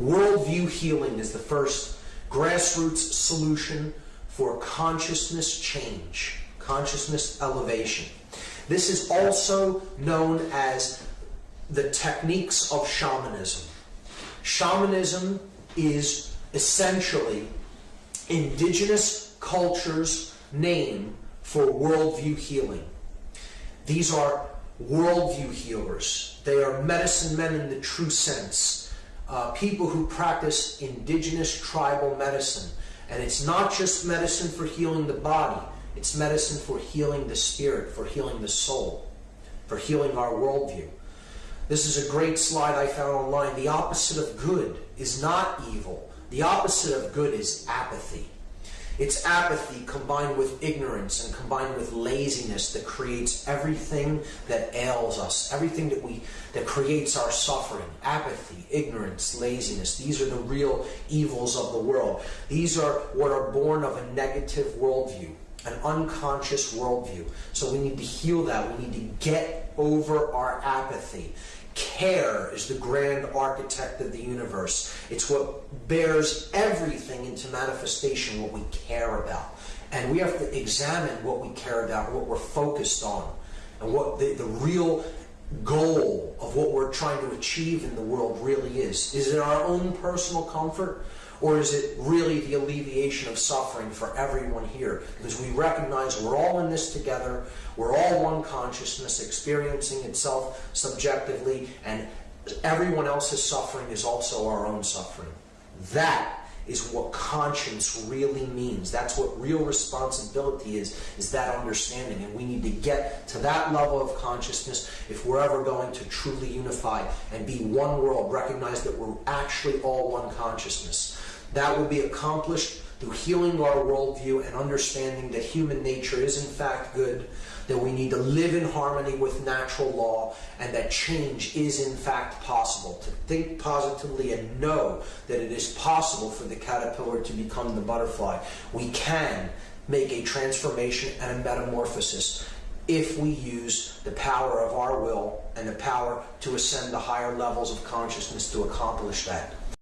Worldview healing is the first grassroots solution for consciousness change, consciousness elevation. This is also known as the techniques of shamanism. Shamanism is essentially indigenous culture's name for worldview healing. These are worldview healers. They are medicine men in the true sense. Uh, people who practice indigenous tribal medicine. And it's not just medicine for healing the body, it's medicine for healing the spirit, for healing the soul, for healing our worldview. This is a great slide I found online. The opposite of good is not evil. The opposite of good is apathy. It's apathy combined with ignorance and combined with laziness that creates everything that ails us, everything that we that creates our suffering. Apathy, ignorance, laziness. These are the real evils of the world. These are what are born of a negative worldview, an unconscious worldview. So we need to heal that. We need to get over our apathy. Care is the grand architect of the universe. It's what bears everything into manifestation, what we care about. And we have to examine what we care about, what we're focused on, and what the, the real goal of what we're trying to achieve in the world really is. Is it our own personal comfort? Or is it really the alleviation of suffering for everyone here? Because we recognize we're all in this together, we're all one consciousness experiencing itself subjectively, and everyone else's suffering is also our own suffering. That is what conscience really means. That's what real responsibility is, is that understanding. And we need to get to that level of consciousness if we're ever going to truly unify and be one world, recognize that we're actually all one consciousness. That will be accomplished through healing our worldview and understanding that human nature is in fact good, that we need to live in harmony with natural law, and that change is in fact possible. To think positively and know that it is possible for the caterpillar to become the butterfly. We can make a transformation and a metamorphosis if we use the power of our will and the power to ascend to higher levels of consciousness to accomplish that.